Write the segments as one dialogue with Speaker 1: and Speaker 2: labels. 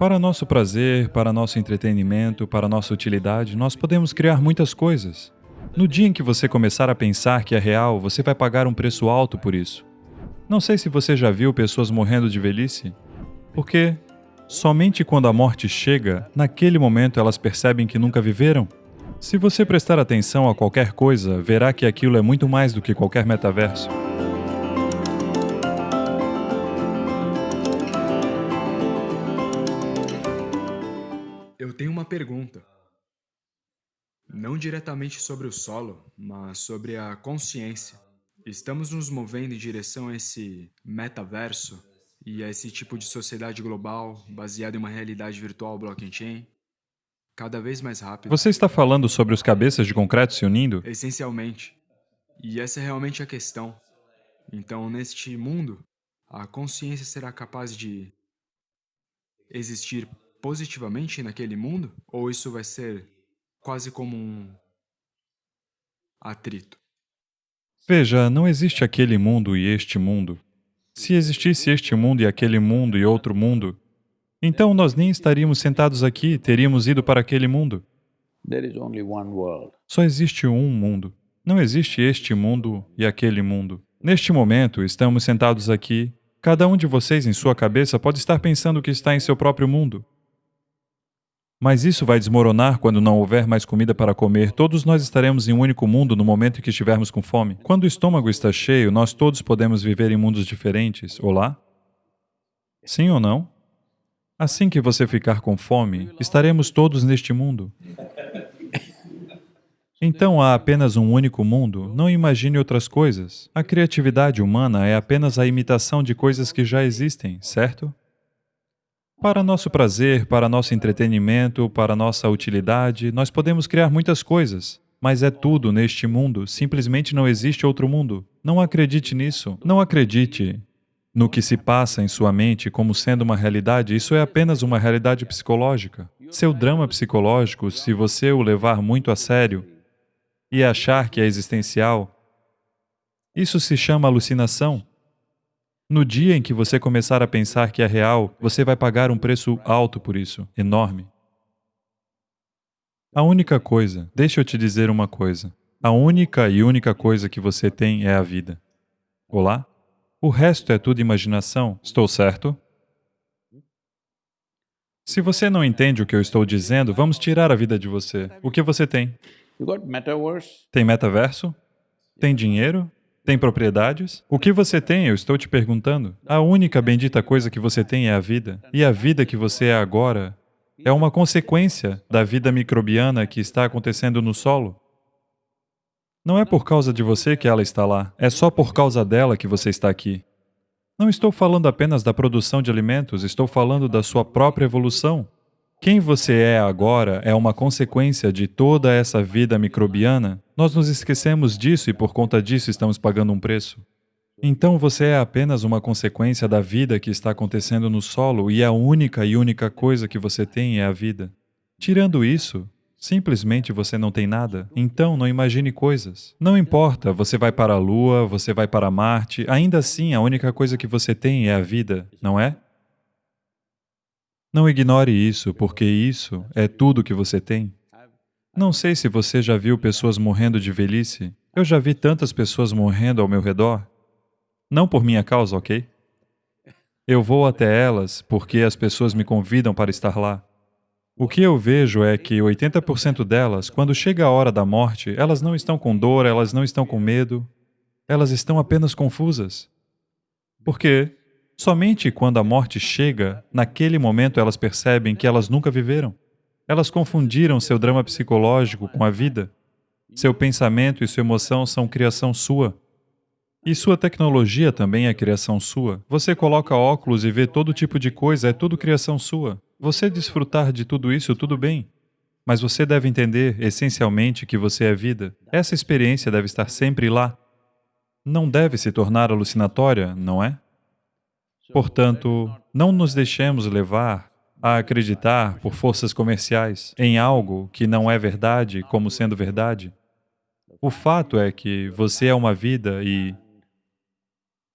Speaker 1: Para nosso prazer, para nosso entretenimento, para nossa utilidade, nós podemos criar muitas coisas. No dia em que você começar a pensar que é real, você vai pagar um preço alto por isso. Não sei se você já viu pessoas morrendo de velhice, porque somente quando a morte chega, naquele momento elas percebem que nunca viveram. Se você prestar atenção a qualquer coisa, verá que aquilo é muito mais do que qualquer metaverso.
Speaker 2: Tenho uma pergunta. Não diretamente sobre o solo, mas sobre a consciência. Estamos nos movendo em direção a esse metaverso e a esse tipo de sociedade global baseada em uma realidade virtual blockchain cada vez mais rápido.
Speaker 1: Você está falando sobre os cabeças de concreto se unindo?
Speaker 2: Essencialmente. E essa é realmente a questão. Então, neste mundo, a consciência será capaz de existir positivamente naquele mundo? Ou isso vai ser quase como um atrito?
Speaker 1: Veja, não existe aquele mundo e este mundo. Se existisse este mundo e aquele mundo e outro mundo, então nós nem estaríamos sentados aqui, teríamos ido para aquele mundo. Só existe um mundo. Não existe este mundo e aquele mundo. Neste momento, estamos sentados aqui, cada um de vocês em sua cabeça pode estar pensando que está em seu próprio mundo. Mas isso vai desmoronar quando não houver mais comida para comer. Todos nós estaremos em um único mundo no momento em que estivermos com fome. Quando o estômago está cheio, nós todos podemos viver em mundos diferentes. Olá? Sim ou não? Assim que você ficar com fome, estaremos todos neste mundo. Então há apenas um único mundo, não imagine outras coisas. A criatividade humana é apenas a imitação de coisas que já existem, certo? Para nosso prazer, para nosso entretenimento, para nossa utilidade, nós podemos criar muitas coisas. Mas é tudo neste mundo, simplesmente não existe outro mundo. Não acredite nisso. Não acredite no que se passa em sua mente como sendo uma realidade, isso é apenas uma realidade psicológica. Seu drama psicológico, se você o levar muito a sério e achar que é existencial, isso se chama alucinação. No dia em que você começar a pensar que é real, você vai pagar um preço alto por isso, enorme. A única coisa, deixa eu te dizer uma coisa, a única e única coisa que você tem é a vida. Olá? O resto é tudo imaginação, estou certo? Se você não entende o que eu estou dizendo, vamos tirar a vida de você. O que você tem? Tem metaverso? Tem dinheiro? Tem propriedades? O que você tem, eu estou te perguntando. A única bendita coisa que você tem é a vida. E a vida que você é agora é uma consequência da vida microbiana que está acontecendo no solo. Não é por causa de você que ela está lá, é só por causa dela que você está aqui. Não estou falando apenas da produção de alimentos, estou falando da sua própria evolução. Quem você é agora é uma consequência de toda essa vida microbiana. Nós nos esquecemos disso e por conta disso estamos pagando um preço. Então você é apenas uma consequência da vida que está acontecendo no solo e a única e única coisa que você tem é a vida. Tirando isso, simplesmente você não tem nada. Então não imagine coisas. Não importa, você vai para a Lua, você vai para Marte, ainda assim a única coisa que você tem é a vida, não é? Não ignore isso, porque isso é tudo que você tem. Não sei se você já viu pessoas morrendo de velhice. Eu já vi tantas pessoas morrendo ao meu redor. Não por minha causa, ok? Eu vou até elas porque as pessoas me convidam para estar lá. O que eu vejo é que 80% delas, quando chega a hora da morte, elas não estão com dor, elas não estão com medo, elas estão apenas confusas. Por quê? Somente quando a morte chega, naquele momento elas percebem que elas nunca viveram. Elas confundiram seu drama psicológico com a vida. Seu pensamento e sua emoção são criação sua. E sua tecnologia também é criação sua. Você coloca óculos e vê todo tipo de coisa, é tudo criação sua. Você desfrutar de tudo isso, tudo bem. Mas você deve entender, essencialmente, que você é vida. Essa experiência deve estar sempre lá. Não deve se tornar alucinatória, não é? Portanto, não nos deixemos levar a acreditar por forças comerciais em algo que não é verdade como sendo verdade. O fato é que você é uma vida e...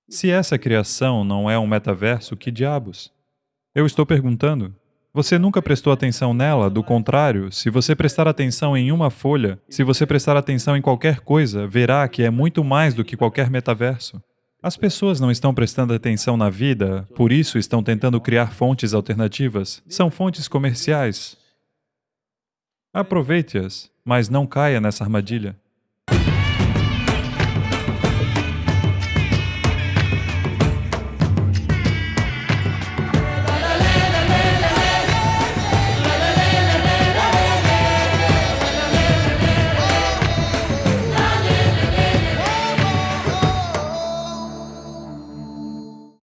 Speaker 1: Se essa criação não é um metaverso, que diabos? Eu estou perguntando. Você nunca prestou atenção nela, do contrário, se você prestar atenção em uma folha, se você prestar atenção em qualquer coisa, verá que é muito mais do que qualquer metaverso. As pessoas não estão prestando atenção na vida, por isso estão tentando criar fontes alternativas. São fontes comerciais. Aproveite-as, mas não caia nessa armadilha.